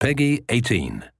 PEGI 18.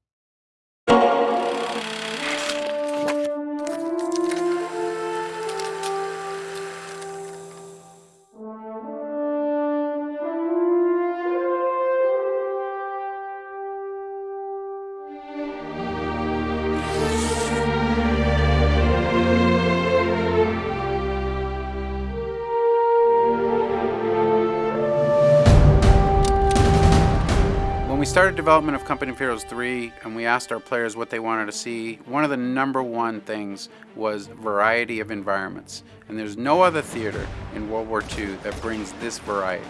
We started development of Company of Heroes 3 and we asked our players what they wanted to see, one of the number one things was variety of environments. And there's no other theater in World War II that brings this variety.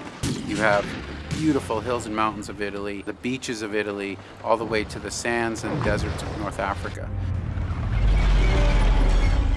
You have beautiful hills and mountains of Italy, the beaches of Italy, all the way to the sands and deserts of North Africa.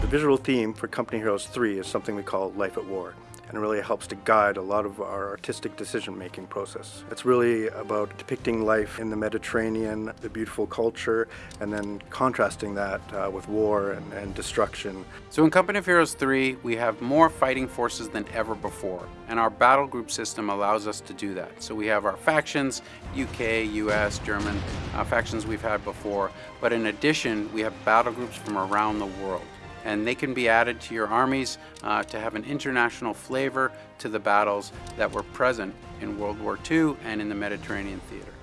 The visual theme for Company Heroes 3 is something we call Life at War, and really helps to guide a lot of our artistic decision-making process. It's really about depicting life in the Mediterranean, the beautiful culture, and then contrasting that uh, with war and, and destruction. So in Company of Heroes 3, we have more fighting forces than ever before, and our battle group system allows us to do that. So we have our factions, UK, US, German, uh, factions we've had before, but in addition, we have battle groups from around the world and they can be added to your armies uh, to have an international flavor to the battles that were present in World War II and in the Mediterranean theater.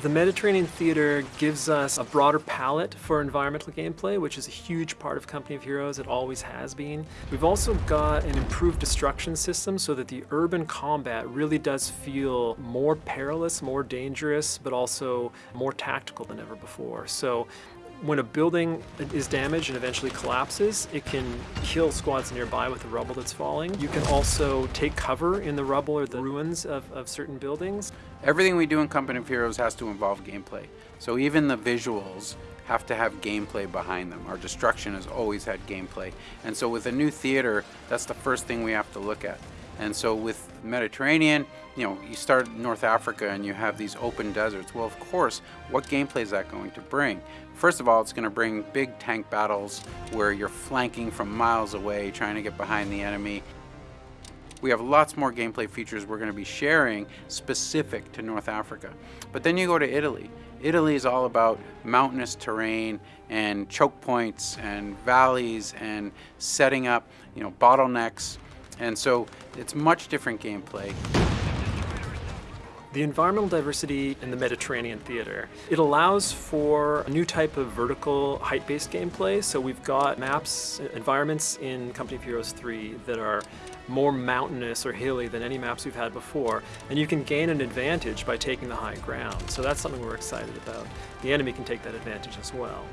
The Mediterranean theater gives us a broader palette for environmental gameplay, which is a huge part of Company of Heroes. It always has been. We've also got an improved destruction system so that the urban combat really does feel more perilous, more dangerous, but also more tactical than ever before. So when a building is damaged and eventually collapses, it can kill squads nearby with the rubble that's falling. You can also take cover in the rubble or the ruins of, of certain buildings. Everything we do in Company of Heroes has to involve gameplay. So even the visuals have to have gameplay behind them. Our destruction has always had gameplay. And so with a new theater, that's the first thing we have to look at. And so with Mediterranean, you know, you start North Africa and you have these open deserts. Well, of course, what gameplay is that going to bring? First of all, it's going to bring big tank battles where you're flanking from miles away, trying to get behind the enemy. We have lots more gameplay features we're going to be sharing specific to North Africa. But then you go to Italy. Italy is all about mountainous terrain and choke points and valleys and setting up, you know, bottlenecks and so it's much different gameplay. The environmental diversity in the Mediterranean theater, it allows for a new type of vertical height-based gameplay. So we've got maps, uh, environments in Company of Heroes 3 that are more mountainous or hilly than any maps we've had before. And you can gain an advantage by taking the high ground. So that's something we're excited about. The enemy can take that advantage as well.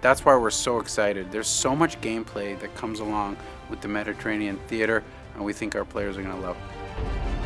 That's why we're so excited. There's so much gameplay that comes along with the Mediterranean theater, and we think our players are going to love it.